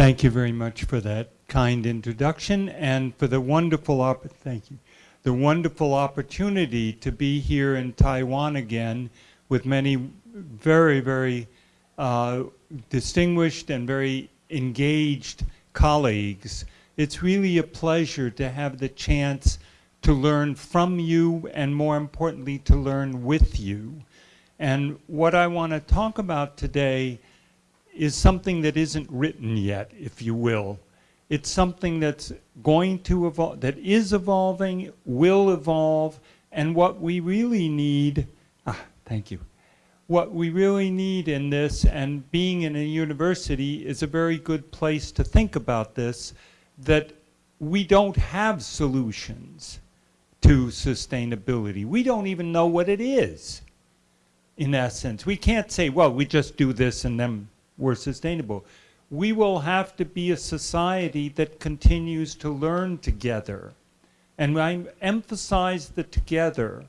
Thank you very much for that kind introduction and for the wonderful op thank you the wonderful opportunity to be here in Taiwan again with many very very uh, distinguished and very engaged colleagues. It's really a pleasure to have the chance to learn from you and more importantly to learn with you. And what I want to talk about today is something that isn't written yet, if you will. It's something that's going to evolve, that is evolving, will evolve, and what we really need, ah, thank you. What we really need in this, and being in a university is a very good place to think about this, that we don't have solutions to sustainability. We don't even know what it is, in essence. We can't say, well, we just do this and then we're sustainable. We will have to be a society that continues to learn together. And I emphasize the together.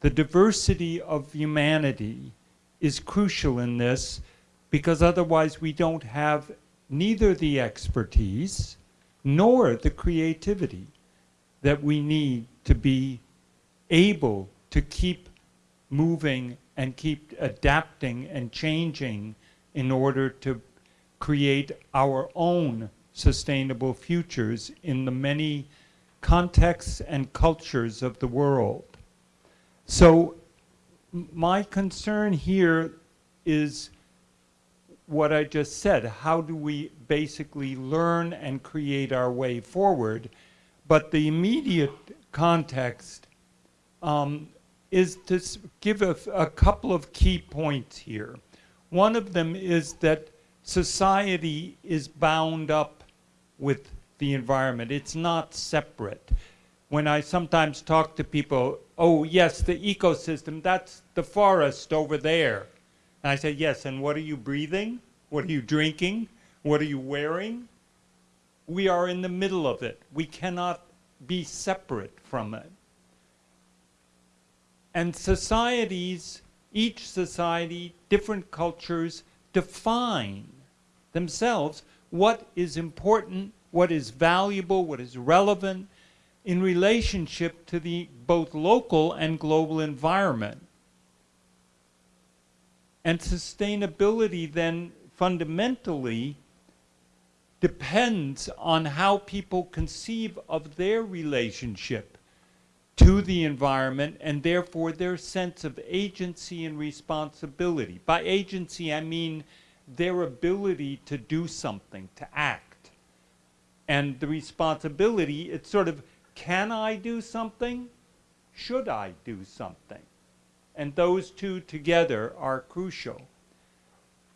The diversity of humanity is crucial in this because otherwise we don't have neither the expertise nor the creativity that we need to be able to keep moving and keep adapting and changing in order to create our own sustainable futures in the many contexts and cultures of the world. So my concern here is what I just said. How do we basically learn and create our way forward? But the immediate context um, is to give a, a couple of key points here. One of them is that society is bound up with the environment. It's not separate. When I sometimes talk to people, oh yes, the ecosystem, that's the forest over there. And I say, yes, and what are you breathing? What are you drinking? What are you wearing? We are in the middle of it. We cannot be separate from it. And societies each society, different cultures define themselves what is important, what is valuable, what is relevant in relationship to the both local and global environment. And sustainability then fundamentally depends on how people conceive of their relationship to the environment and therefore their sense of agency and responsibility. By agency, I mean their ability to do something, to act. And the responsibility, it's sort of, can I do something? Should I do something? And those two together are crucial.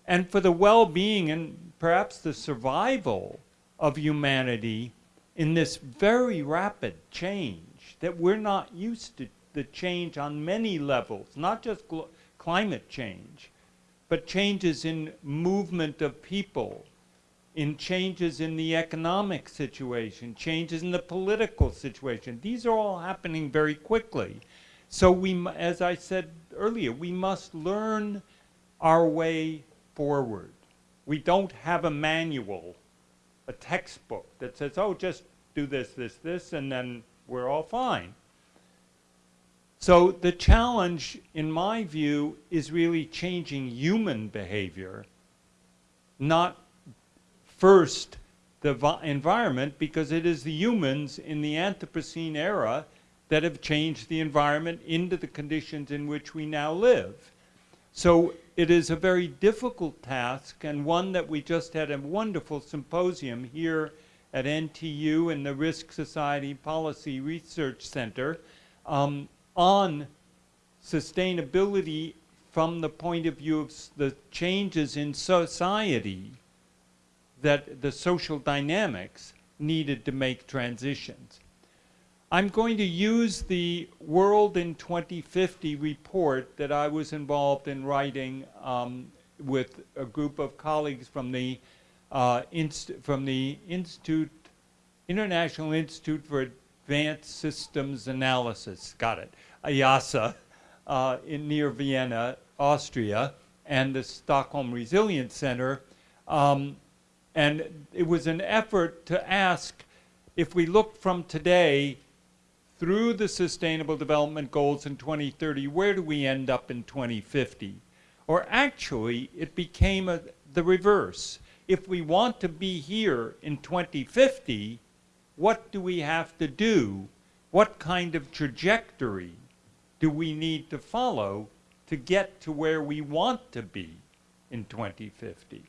And for the well-being and perhaps the survival of humanity in this very rapid change, that we're not used to the change on many levels, not just climate change, but changes in movement of people, in changes in the economic situation, changes in the political situation. These are all happening very quickly. So we, as I said earlier, we must learn our way forward. We don't have a manual, a textbook that says, oh, just do this, this, this, and then we're all fine. So the challenge, in my view, is really changing human behavior, not first the environment, because it is the humans in the Anthropocene era that have changed the environment into the conditions in which we now live. So it is a very difficult task and one that we just had a wonderful symposium here at NTU and the Risk Society Policy Research Center um, on sustainability from the point of view of the changes in society that the social dynamics needed to make transitions. I'm going to use the World in 2050 report that I was involved in writing um, with a group of colleagues from the uh, from the Institute, International Institute for Advanced Systems Analysis, got it, IIASA, uh, in near Vienna, Austria, and the Stockholm Resilience Center. Um, And it was an effort to ask if we look from today through the Sustainable Development Goals in 2030, where do we end up in 2050? Or actually, it became a, the reverse. If we want to be here in 2050, what do we have to do? What kind of trajectory do we need to follow to get to where we want to be in 2050?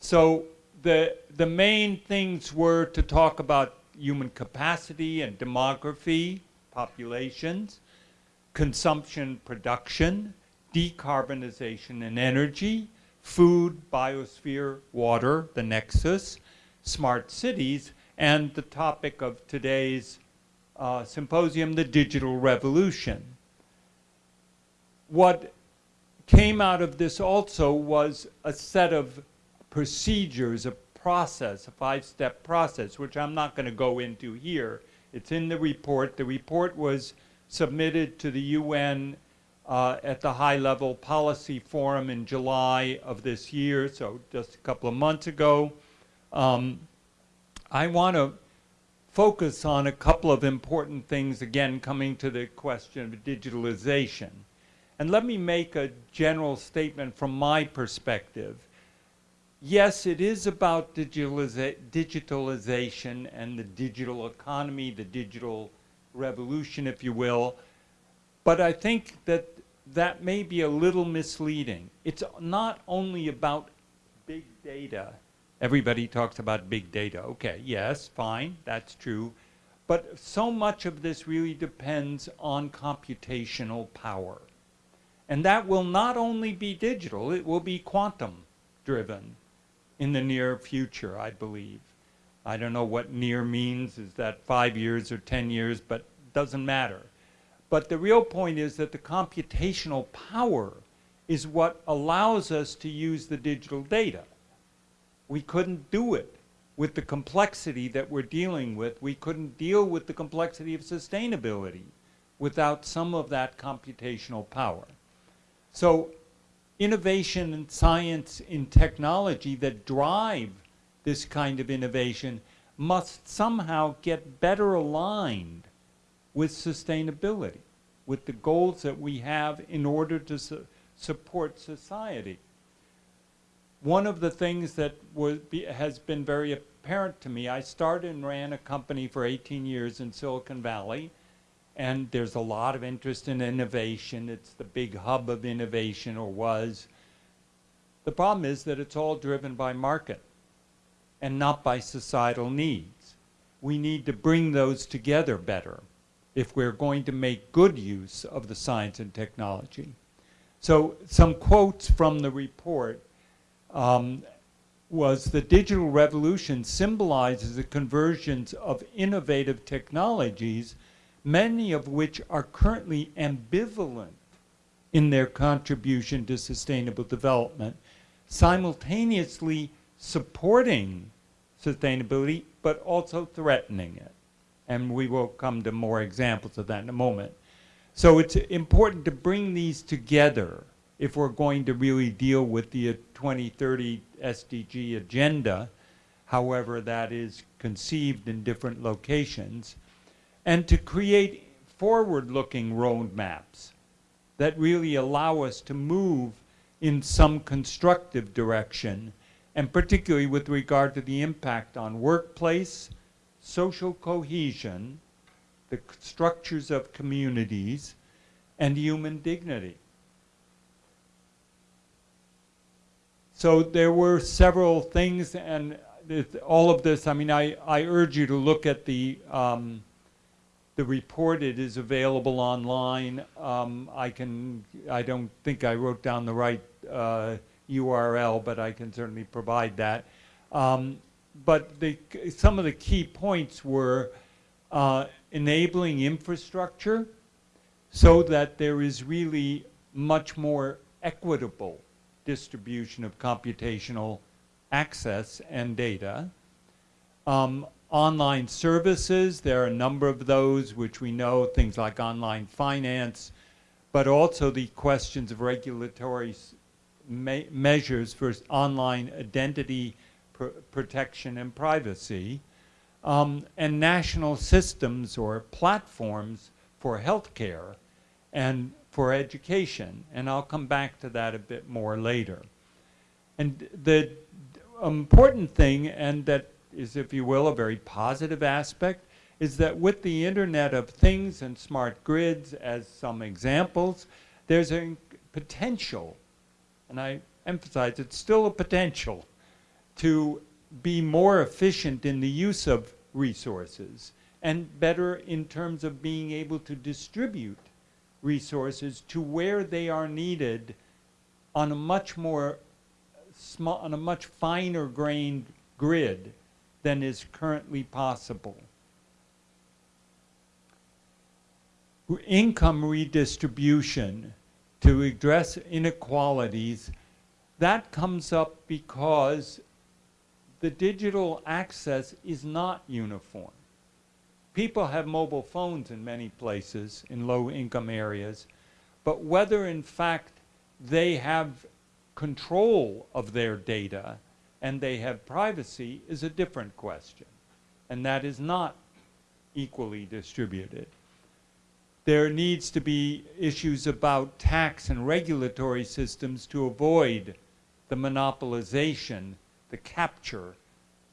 So the, the main things were to talk about human capacity and demography, populations, consumption, production, decarbonization and energy, food, biosphere, water, the nexus, smart cities, and the topic of today's uh, symposium, the digital revolution. What came out of this also was a set of procedures, a process, a five-step process, which I'm not going to go into here. It's in the report. The report was submitted to the UN uh, at the high-level policy forum in July of this year, so just a couple of months ago. Um, I want to focus on a couple of important things, again, coming to the question of digitalization. And let me make a general statement from my perspective yes, it is about digitaliza digitalization and the digital economy, the digital revolution, if you will. But I think that that may be a little misleading. It's not only about big data. Everybody talks about big data. Okay, yes, fine, that's true. But so much of this really depends on computational power. And that will not only be digital, it will be quantum driven in the near future, I believe. I don't know what near means, is that five years or 10 years, but doesn't matter. But the real point is that the computational power is what allows us to use the digital data. We couldn't do it with the complexity that we're dealing with. We couldn't deal with the complexity of sustainability without some of that computational power. So innovation and science in technology that drive this kind of innovation must somehow get better aligned with sustainability, with the goals that we have in order to su support society. One of the things that be, has been very apparent to me, I started and ran a company for 18 years in Silicon Valley, and there's a lot of interest in innovation. It's the big hub of innovation, or was. The problem is that it's all driven by market and not by societal needs. We need to bring those together better if we're going to make good use of the science and technology. So some quotes from the report um, was the digital revolution symbolizes the convergence of innovative technologies many of which are currently ambivalent in their contribution to sustainable development, simultaneously supporting sustainability, but also threatening it. And we will come to more examples of that in a moment. So it's important to bring these together if we're going to really deal with the 2030 SDG agenda, however that is conceived in different locations, and to create forward-looking roadmaps that really allow us to move in some constructive direction, and particularly with regard to the impact on workplace, social cohesion, the structures of communities, and human dignity. So there were several things, and all of this, I mean, I, I urge you to look at the um, the report, it is available online. Um, I can, I don't think I wrote down the right uh, URL, but I can certainly provide that. Um, but the, some of the key points were uh, enabling infrastructure so that there is really much more equitable distribution of computational access and data. Um, online services. There are a number of those which we know, things like online finance, but also the questions of regulatory me measures for online identity pr protection and privacy, um, and national systems or platforms for healthcare and for education. And I'll come back to that a bit more later. And the important thing, and that is, if you will, a very positive aspect, is that with the Internet of Things and smart grids as some examples, there's a potential, and I emphasize it's still a potential, to be more efficient in the use of resources and better in terms of being able to distribute resources to where they are needed on a much more small, on a much finer grained grid than is currently possible. Income redistribution to address inequalities, that comes up because the digital access is not uniform. People have mobile phones in many places in low income areas, but whether in fact they have control of their data and they have privacy is a different question. And that is not equally distributed. There needs to be issues about tax and regulatory systems to avoid the monopolization, the capture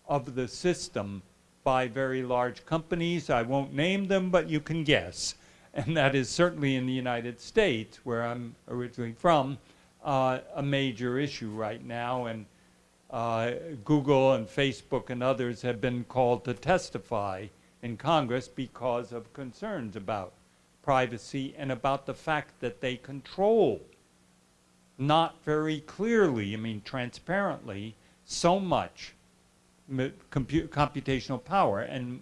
of the system by very large companies. I won't name them, but you can guess. And that is certainly in the United States, where I'm originally from, uh, a major issue right now. And uh, Google and Facebook and others have been called to testify in Congress because of concerns about privacy and about the fact that they control not very clearly, I mean transparently, so much computational power and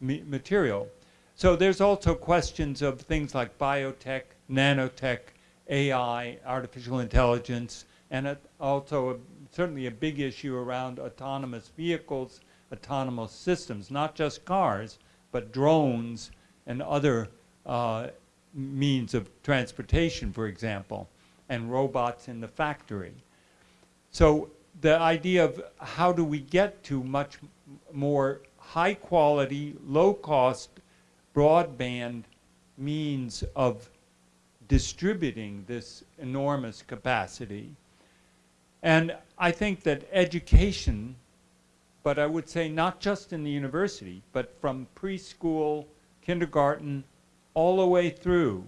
material. So there's also questions of things like biotech, nanotech, AI, artificial intelligence, and also a, certainly a big issue around autonomous vehicles, autonomous systems, not just cars, but drones and other uh, means of transportation, for example, and robots in the factory. So the idea of how do we get to much more high quality, low cost broadband means of distributing this enormous capacity. And I think that education, but I would say not just in the university, but from preschool, kindergarten, all the way through,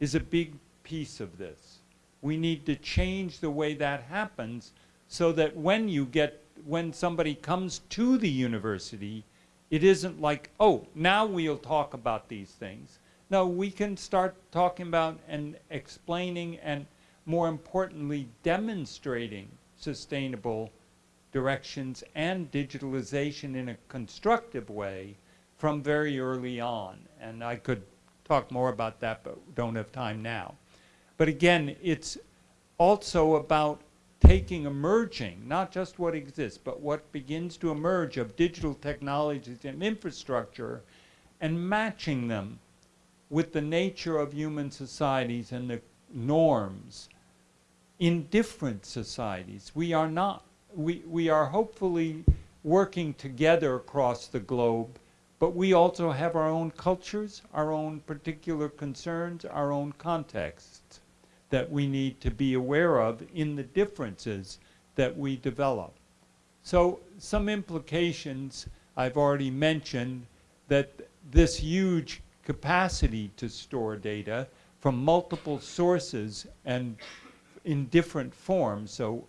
is a big piece of this. We need to change the way that happens so that when you get, when somebody comes to the university, it isn't like, oh, now we'll talk about these things. No, we can start talking about and explaining and more importantly, demonstrating sustainable directions and digitalization in a constructive way from very early on. And I could talk more about that, but don't have time now. But again, it's also about taking emerging, not just what exists, but what begins to emerge of digital technologies and infrastructure and matching them with the nature of human societies and the norms in different societies. We are not, we, we are hopefully working together across the globe, but we also have our own cultures, our own particular concerns, our own contexts that we need to be aware of in the differences that we develop. So some implications I've already mentioned that this huge capacity to store data from multiple sources and in different forms, so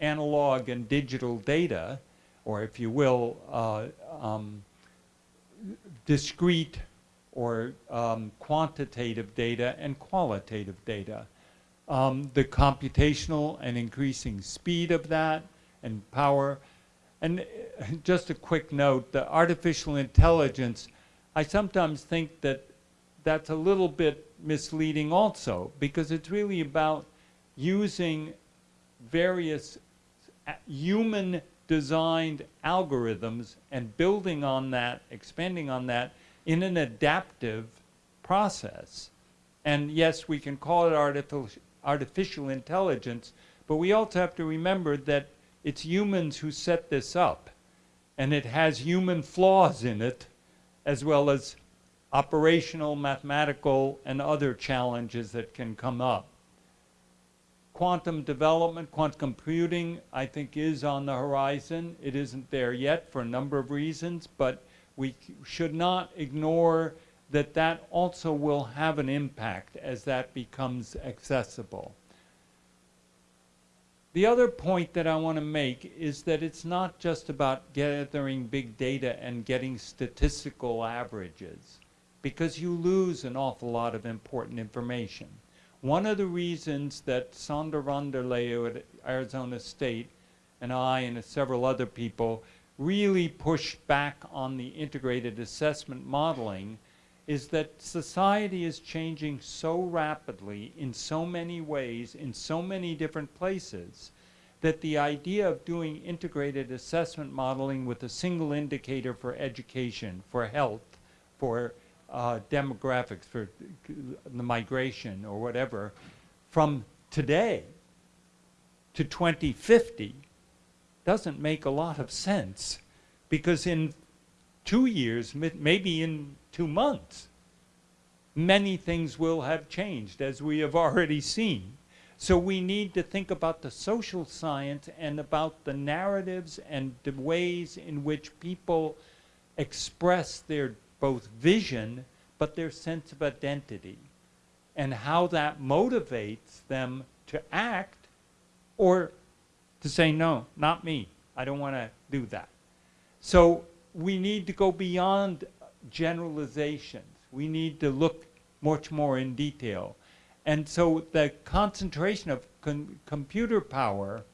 analog and digital data, or if you will, uh, um, discrete or um, quantitative data and qualitative data um, the computational and increasing speed of that and power. And uh, just a quick note, the artificial intelligence, I sometimes think that that's a little bit misleading also because it's really about using various uh, human designed algorithms and building on that, expanding on that in an adaptive process. And yes, we can call it artificial, artificial intelligence, but we also have to remember that it's humans who set this up. And it has human flaws in it, as well as operational, mathematical, and other challenges that can come up. Quantum development, quantum computing, I think is on the horizon. It isn't there yet for a number of reasons, but we should not ignore that that also will have an impact as that becomes accessible. The other point that I want to make is that it's not just about gathering big data and getting statistical averages because you lose an awful lot of important information. One of the reasons that Sander van at Arizona State and I and several other people really pushed back on the integrated assessment modeling is that society is changing so rapidly in so many ways, in so many different places, that the idea of doing integrated assessment modeling with a single indicator for education, for health, for uh, demographics, for the migration or whatever, from today to 2050 doesn't make a lot of sense because in two years, maybe in two months, many things will have changed as we have already seen. So we need to think about the social science and about the narratives and the ways in which people express their both vision but their sense of identity and how that motivates them to act or to say, no, not me. I don't want to do that. So we need to go beyond generalizations. We need to look much more in detail. And so the concentration of computer power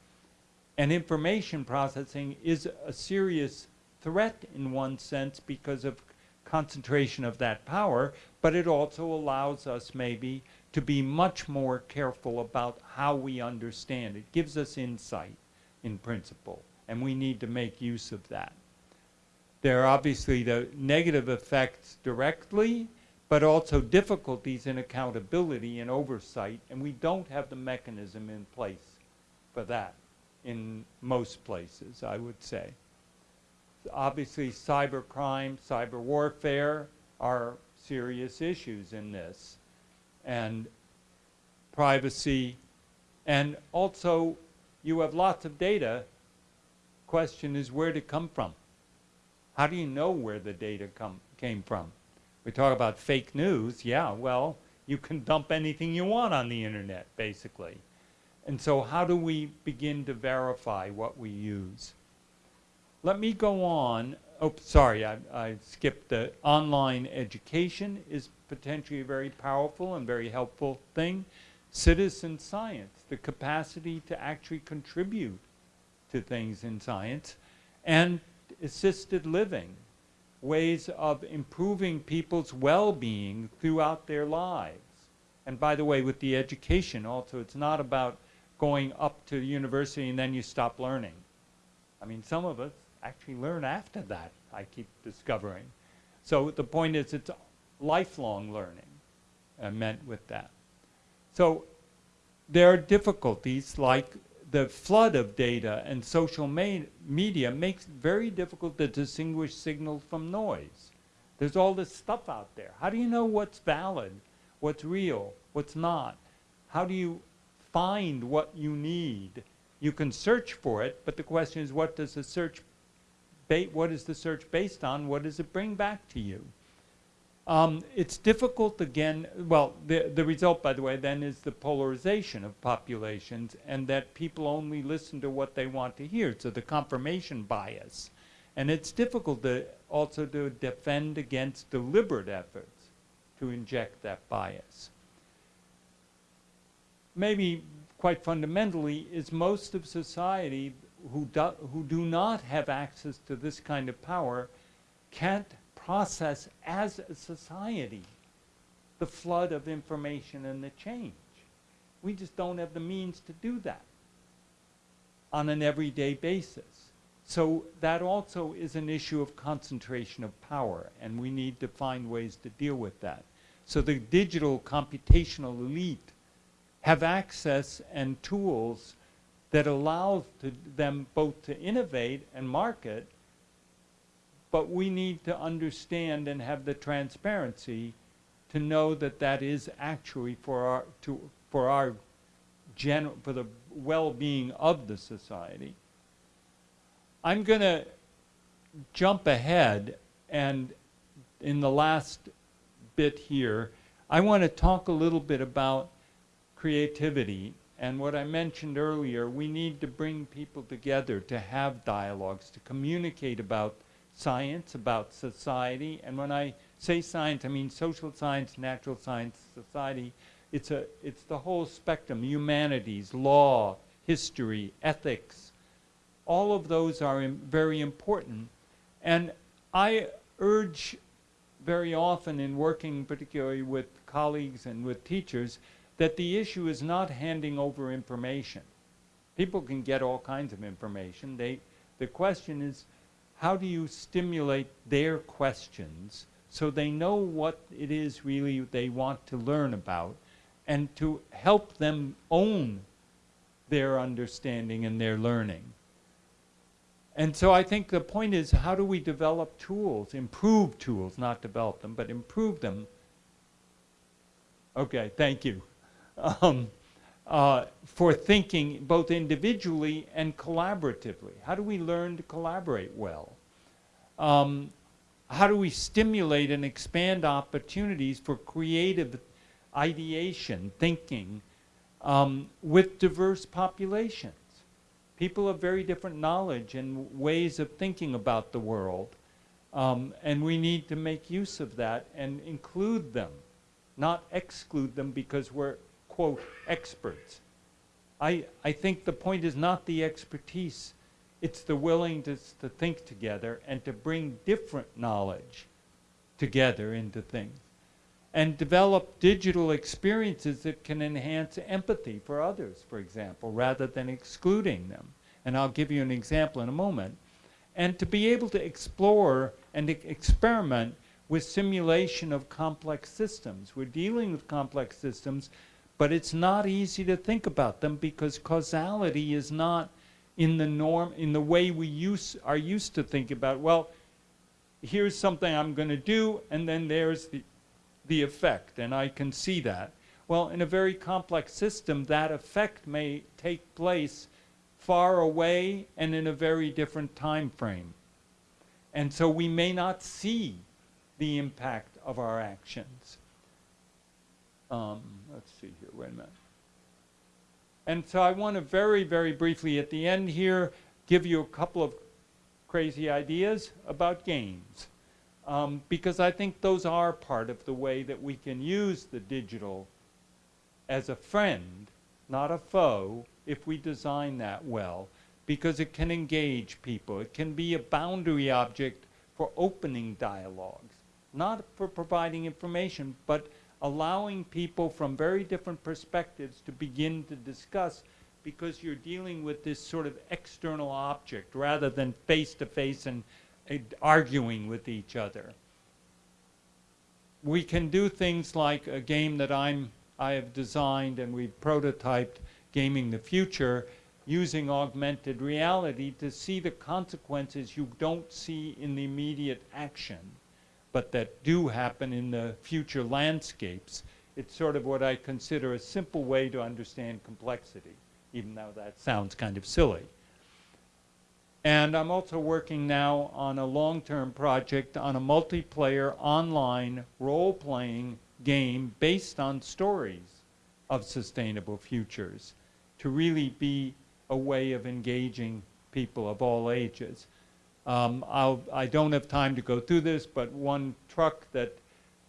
and information processing is a serious threat in one sense because of concentration of that power, but it also allows us maybe to be much more careful about how we understand. It gives us insight in principle, and we need to make use of that. There are obviously the negative effects directly, but also difficulties in accountability and oversight, and we don't have the mechanism in place for that in most places, I would say obviously cybercrime, cyber warfare are serious issues in this. And privacy, and also you have lots of data. Question is where to come from? How do you know where the data come, came from? We talk about fake news. Yeah, well, you can dump anything you want on the internet, basically. And so how do we begin to verify what we use? Let me go on. Oh, sorry, I, I skipped the online education is potentially a very powerful and very helpful thing. Citizen science, the capacity to actually contribute to things in science, and assisted living, ways of improving people's well-being throughout their lives. And by the way, with the education also, it's not about going up to the university and then you stop learning. I mean, some of us actually learn after that, I keep discovering. So the point is it's lifelong learning uh, meant with that. So there are difficulties like the flood of data and social media makes it very difficult to distinguish signal from noise. There's all this stuff out there. How do you know what's valid, what's real, what's not? How do you find what you need? You can search for it, but the question is what does the search what is the search based on? What does it bring back to you? Um, it's difficult again, well, the, the result, by the way, then is the polarization of populations and that people only listen to what they want to hear, so the confirmation bias. And it's difficult to also to defend against deliberate efforts to inject that bias. Maybe quite fundamentally is most of society who do, who do not have access to this kind of power can't process as a society the flood of information and the change. We just don't have the means to do that on an everyday basis. So that also is an issue of concentration of power, and we need to find ways to deal with that. So the digital computational elite have access and tools that allows them both to innovate and market, but we need to understand and have the transparency to know that that is actually for our, to, for our general, for the well-being of the society. I'm going to jump ahead and in the last bit here, I want to talk a little bit about creativity and what I mentioned earlier, we need to bring people together to have dialogues, to communicate about science, about society. And when I say science, I mean social science, natural science, society. It's, a, it's the whole spectrum, humanities, law, history, ethics. All of those are Im very important. And I urge very often in working particularly with colleagues and with teachers that the issue is not handing over information. People can get all kinds of information. They, the question is, how do you stimulate their questions so they know what it is really they want to learn about and to help them own their understanding and their learning. And so I think the point is, how do we develop tools, improve tools, not develop them, but improve them? Okay, thank you um, uh, for thinking both individually and collaboratively. How do we learn to collaborate well? Um, how do we stimulate and expand opportunities for creative ideation, thinking, um, with diverse populations? People have very different knowledge and ways of thinking about the world. Um, and we need to make use of that and include them, not exclude them because we're quote, experts. I, I think the point is not the expertise, it's the willingness to think together and to bring different knowledge together into things. And develop digital experiences that can enhance empathy for others, for example, rather than excluding them. And I'll give you an example in a moment. And to be able to explore and experiment with simulation of complex systems. We're dealing with complex systems but it's not easy to think about them because causality is not in the norm, in the way we use, are used to think about, well, here's something I'm going to do, and then there's the, the effect, and I can see that. Well, in a very complex system, that effect may take place far away and in a very different time frame. And so we may not see the impact of our actions. Um, let's see here, wait a minute. And so I want to very, very briefly at the end here give you a couple of crazy ideas about games. Um, because I think those are part of the way that we can use the digital as a friend, not a foe, if we design that well, because it can engage people. It can be a boundary object for opening dialogues, not for providing information, but allowing people from very different perspectives to begin to discuss because you're dealing with this sort of external object rather than face to face and uh, arguing with each other. We can do things like a game that I'm, I have designed and we've prototyped, Gaming the Future, using augmented reality to see the consequences you don't see in the immediate action but that do happen in the future landscapes. It's sort of what I consider a simple way to understand complexity, even though that sounds kind of silly. And I'm also working now on a long-term project on a multiplayer online role-playing game based on stories of sustainable futures to really be a way of engaging people of all ages. Um, I do not have time to go through this, but one truck that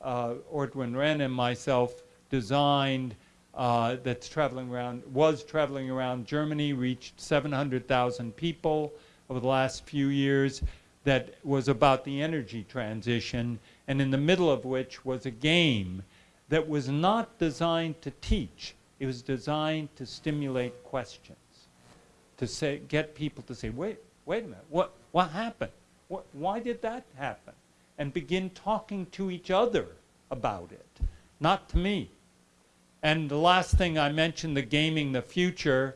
uh, Ortwin Renn and myself designed uh, that's traveling around, was traveling around Germany, reached 700,000 people over the last few years that was about the energy transition, and in the middle of which was a game that was not designed to teach. It was designed to stimulate questions, to say, get people to say, wait, wait a minute, what, what happened? What, why did that happen? And begin talking to each other about it, not to me. And the last thing I mentioned, the gaming the future,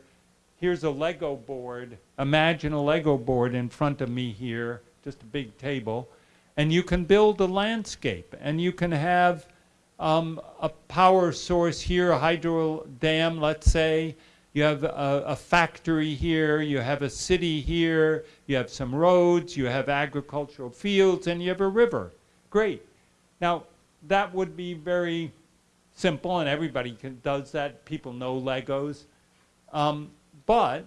here's a Lego board. Imagine a Lego board in front of me here, just a big table. And you can build a landscape and you can have um, a power source here, a hydro dam, let's say. You have a, a, factory here, you have a city here, you have some roads, you have agricultural fields, and you have a river. Great. Now, that would be very simple, and everybody can, does that. People know Legos. Um, but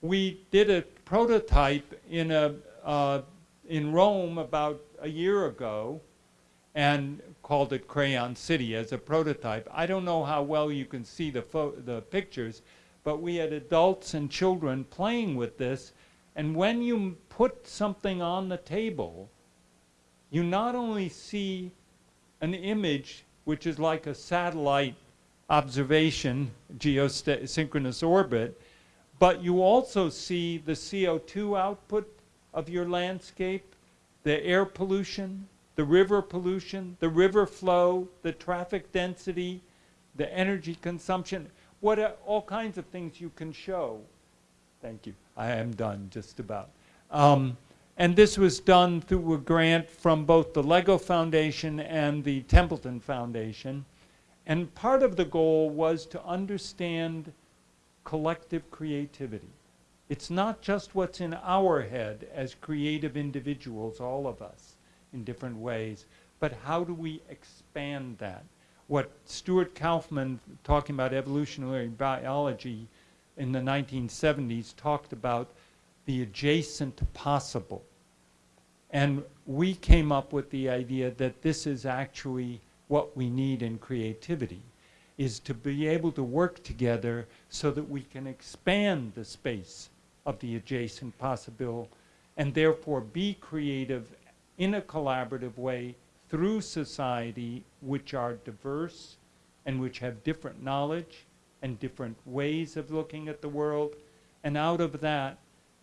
we did a prototype in, a, uh, in Rome about a year ago and called it Crayon City as a prototype. I don't know how well you can see the, the pictures, but we had adults and children playing with this. And when you put something on the table, you not only see an image which is like a satellite observation, geosynchronous orbit, but you also see the CO2 output of your landscape, the air pollution, the river pollution, the river flow, the traffic density, the energy consumption, what uh, all kinds of things you can show. Thank you. I am done just about. Um, and this was done through a grant from both the LEGO Foundation and the Templeton Foundation. And part of the goal was to understand collective creativity. It's not just what's in our head as creative individuals, all of us, in different ways, but how do we expand that? What Stuart Kauffman, talking about evolutionary biology in the 1970s, talked about the adjacent possible. And we came up with the idea that this is actually what we need in creativity, is to be able to work together so that we can expand the space of the adjacent possible and therefore be creative in a collaborative way through society which are diverse and which have different knowledge and different ways of looking at the world. And out of that,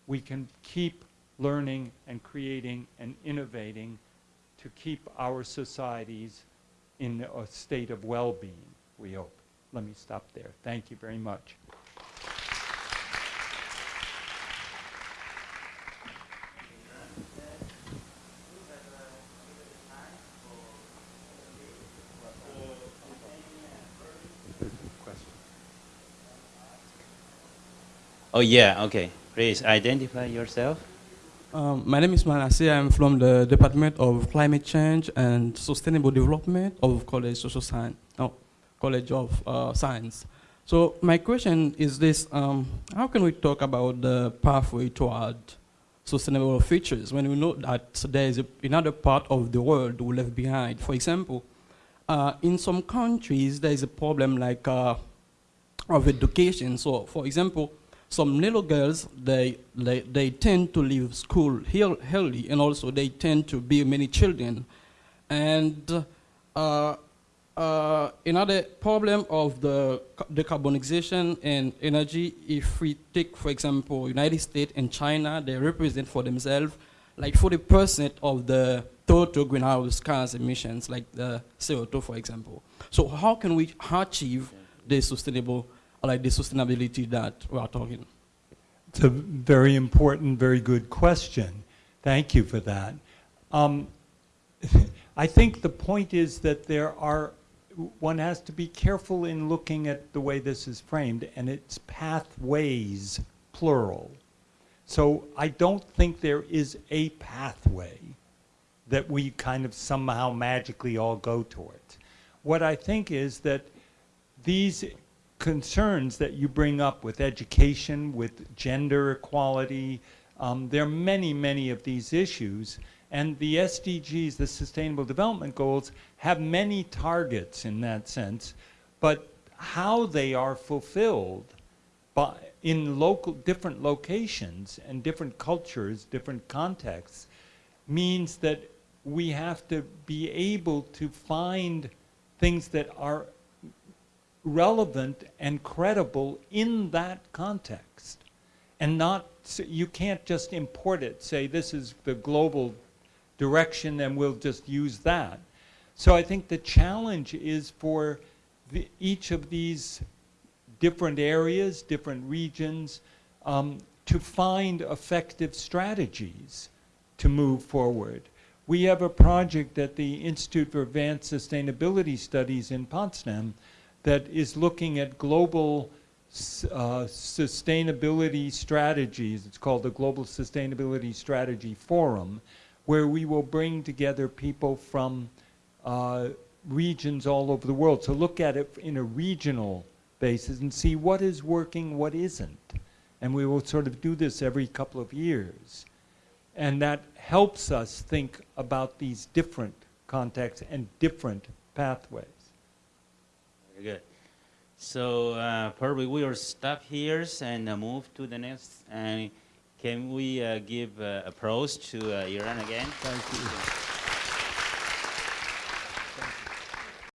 we can keep learning and creating and innovating to keep our societies in a state of well-being, we hope. Let me stop there. Thank you very much. Oh yeah, okay. Please identify yourself. Um, my name is Manasi. I'm from the Department of Climate Change and Sustainable Development of College Social Science, no, College of uh, Science. So my question is this, um, how can we talk about the pathway toward sustainable futures when we know that there is a, another part of the world we left behind? For example, uh, in some countries there is a problem like uh, of education. So for example, some little girls, they, they, they tend to leave school early, and also they tend to be many children. And uh, uh, another problem of the decarbonization and energy, if we take, for example, United States and China, they represent for themselves like 40% of the total greenhouse gas emissions, like the CO2, for example. So how can we achieve the sustainable like the sustainability that we are talking? It's a very important, very good question. Thank you for that. Um, I think the point is that there are, one has to be careful in looking at the way this is framed, and it's pathways, plural. So I don't think there is a pathway that we kind of somehow magically all go towards. What I think is that these concerns that you bring up with education, with gender equality. Um, there are many, many of these issues. And the SDGs, the Sustainable Development Goals, have many targets in that sense. But how they are fulfilled by, in local, different locations and different cultures, different contexts, means that we have to be able to find things that are relevant and credible in that context. And not, you can't just import it, say this is the global direction and we'll just use that. So I think the challenge is for the, each of these different areas, different regions, um, to find effective strategies to move forward. We have a project at the Institute for Advanced Sustainability Studies in Potsdam that is looking at global uh, sustainability strategies. It's called the Global Sustainability Strategy Forum, where we will bring together people from uh, regions all over the world to look at it in a regional basis and see what is working, what isn't. And we will sort of do this every couple of years. And that helps us think about these different contexts and different pathways. Good. So uh, probably we will stop here and uh, move to the next. And can we uh, give uh, applause to uh, Iran again? Thank you.